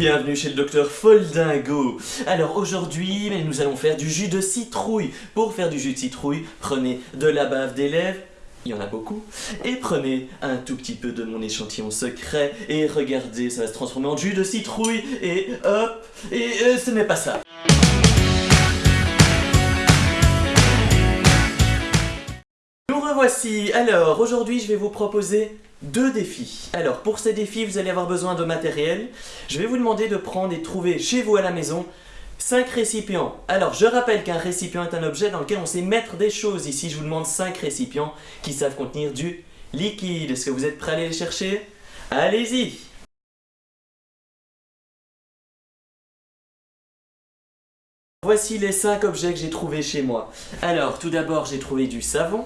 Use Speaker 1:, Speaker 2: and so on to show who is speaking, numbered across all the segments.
Speaker 1: bienvenue chez le docteur Foldingo. Alors aujourd'hui, nous allons faire du jus de citrouille. Pour faire du jus de citrouille, prenez de la bave d'élève, il y en a beaucoup, et prenez un tout petit peu de mon échantillon secret, et regardez, ça va se transformer en jus de citrouille, et hop, et euh, ce n'est pas ça. Nous revoici. Alors, aujourd'hui, je vais vous proposer deux défis. Alors pour ces défis, vous allez avoir besoin de matériel. Je vais vous demander de prendre et trouver chez vous à la maison 5 récipients. Alors je rappelle qu'un récipient est un objet dans lequel on sait mettre des choses. Ici je vous demande 5 récipients qui savent contenir du liquide. Est-ce que vous êtes prêts à aller les chercher? Allez-y Voici les 5 objets que j'ai trouvés chez moi. Alors tout d'abord j'ai trouvé du savon,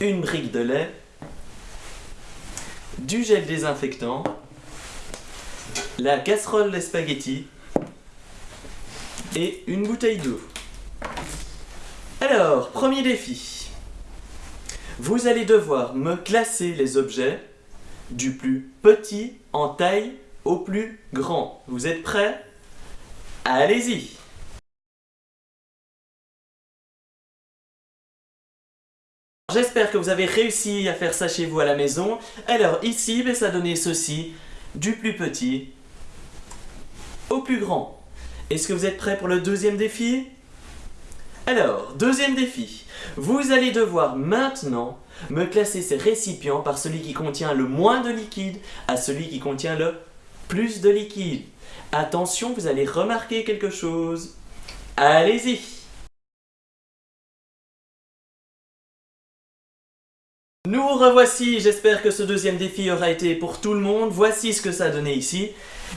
Speaker 1: une brique de lait, du gel désinfectant, la casserole de spaghettis et une bouteille d'eau. Alors, premier défi. Vous allez devoir me classer les objets du plus petit en taille au plus grand. Vous êtes prêts? Allez-y J'espère que vous avez réussi à faire ça chez vous à la maison. Alors ici, ça donnait ceci, du plus petit au plus grand. Est-ce que vous êtes prêts pour le deuxième défi? Alors, deuxième défi. Vous allez devoir maintenant me classer ces récipients par celui qui contient le moins de liquide à celui qui contient le plus de liquide. Attention, vous allez remarquer quelque chose. Allez-y Nous revoici, j'espère que ce deuxième défi aura été pour tout le monde. Voici ce que ça a donné ici.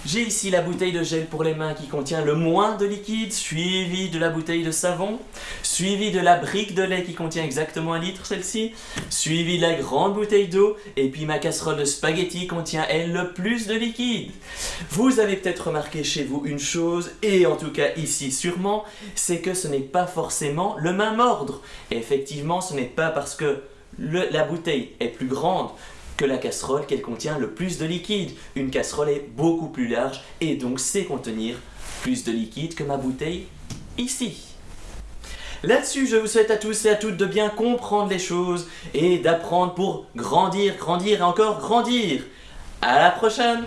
Speaker 1: J'ai ici la bouteille de gel pour les mains qui contient le moins de liquide, suivi de la bouteille de savon, suivi de la brique de lait qui contient exactement un litre celle-ci, suivi de la grande bouteille d'eau, et puis ma casserole de spaghettis contient elle le plus de liquide. Vous avez peut-être remarqué chez vous une chose, et en tout cas ici sûrement, c'est que ce n'est pas forcément le même ordre. effectivement, ce n'est pas parce que la bouteille est plus grande que la casserole qu'elle contient le plus de liquide. Une casserole est beaucoup plus large et donc sait contenir plus de liquide que ma bouteille ici. Là-dessus, je vous souhaite à tous et à toutes de bien comprendre les choses et d'apprendre pour grandir, grandir et encore grandir. À la prochaine